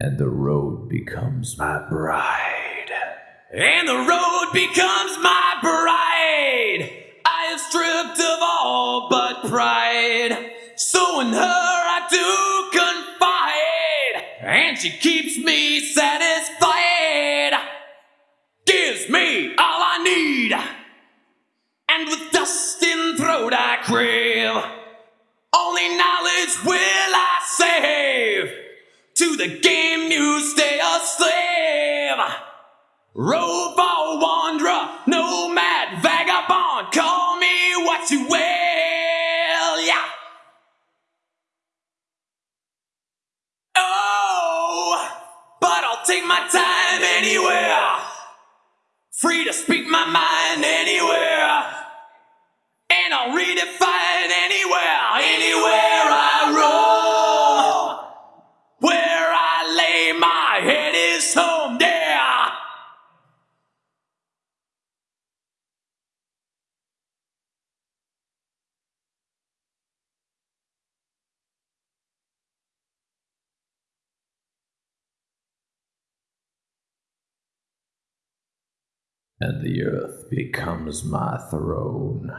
and the road becomes my bride. And the road becomes my bride. I have stripped of all but pride. So in her I do confide. And she keeps me satisfied. Gives me all I need. And with dust in throat I crave. To the game you stay a slave. Rover, wanderer, nomad, vagabond, call me what you will, yeah. Oh, but I'll take my time anywhere. Free to speak my mind anywhere. And I'll redefine anywhere, anywhere And the earth becomes my throne.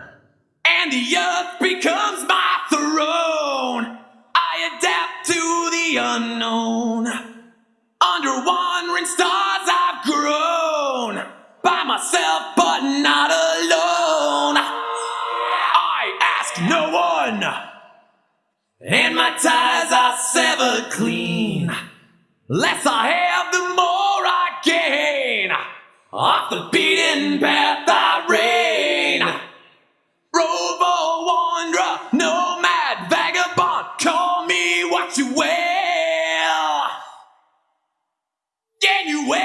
and the earth becomes my throne. I adapt to the unknown. Under wandering stars, I've grown by myself, but not alone. I ask no one, and my ties are severed clean. Less I have, the more. Off the beaten path I reign. Rover, wanderer, nomad, vagabond, call me what you will. Yeah, you will.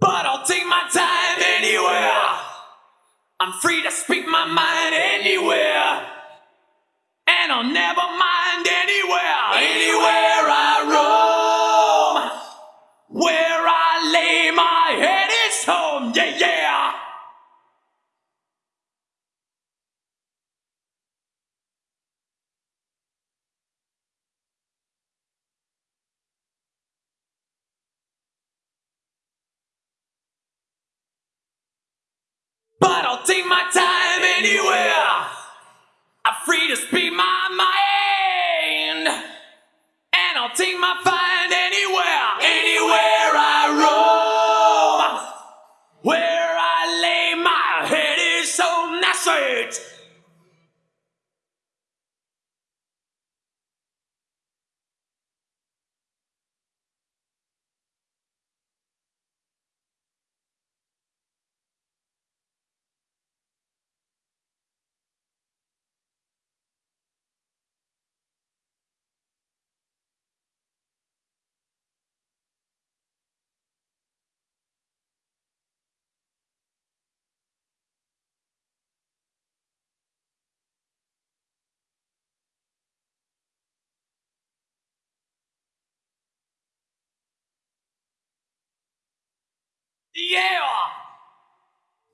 But I'll take my time anywhere. I'm free to speak my mind anywhere. And I'll never mind anywhere, anywhere I home, yeah, yeah. But I'll take my time anywhere. I'm free to speak my mind. And I'll take my find anywhere, anywhere that's it. Yeah.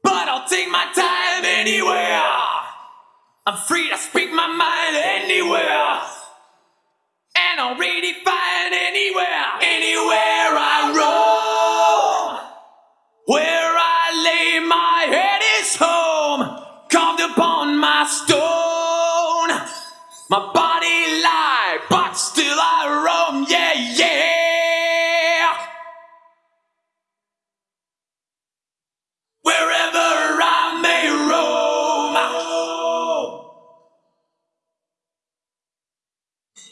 But I'll take my time anywhere. I'm free to speak my mind anywhere. And I'll redefine anywhere, anywhere I roam. Where I lay my head is home, carved upon my stone. My body lie, but still I roam, yeah, yeah.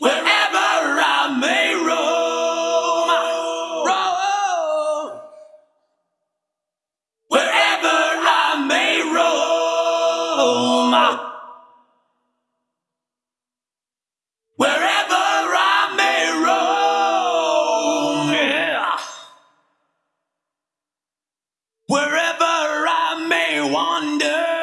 Wherever I may roam. Roam. Wherever I may roam. Wherever I may roam. Wherever I may wander,